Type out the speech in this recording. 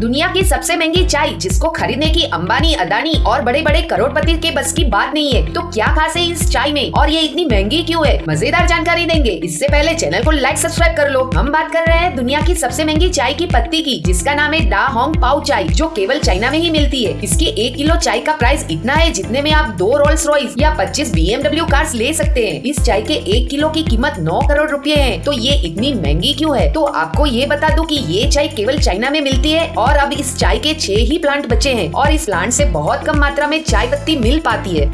दुनिया की सबसे महँगी चाय, जिसको खरीदने की अंबानी, अदानी और बड़े बड़े करोड़पति के बस की बात नहीं है। तो क्या खास है इस चाय में? और ये इतनी महँगी क्यों है? मज़ेदार जानकारी देंगे। इससे पहले चैनल को लाइक सब्सक्राइब कर लो। हम बात कर रहे हैं दुनिया की सबसे महँगी चाय की पत्ती की, जिसका नाम है डा होंग पाउ चाय, जो केवल चाइना में ही मिलती है। इसकी एक किलो चाय का प्राइस इतना है, जितने में आप दो रोल्स रॉयस या पच्चीस बी एमडब्ल्यू कार्स ले सकते हैं। इस चाय के एक किलो की कीमत नौ करोड़ रूपए है। तो ये इतनी महँगी क्यों है? तो आपको ये बता दूँ की ये चाय केवल चाइना में मिलती है और अब इस चाय के छह ही प्लांट बचे हैं और इस प्लांट से बहुत कम मात्रा में चाय पत्ती मिल पाती है।